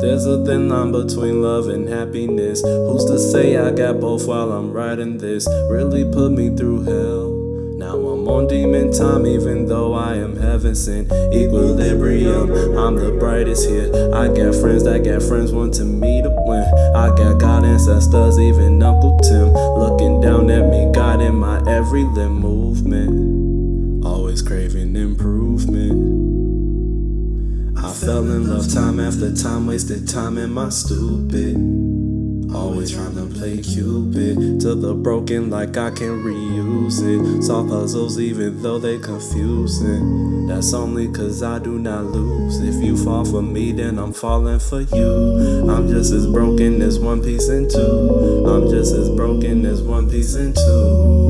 There's a thin line between love and happiness. Who's to say I got both while I'm writing this? Really put me through hell. Now I'm on demon time, even though I am heaven sent. Equilibrium, I'm the brightest here. I got friends that got friends wanting me to win. I got God ancestors, even Uncle Tim, looking down at me, guiding my every limb movement. Always craving improvement. Fell in love time after time, wasted time in my stupid. Always trying to play Cupid to the broken like I can reuse it. Solve puzzles even though they confusing. That's only cause I do not lose. If you fall for me, then I'm falling for you. I'm just as broken as one piece in two. I'm just as broken as one piece in two.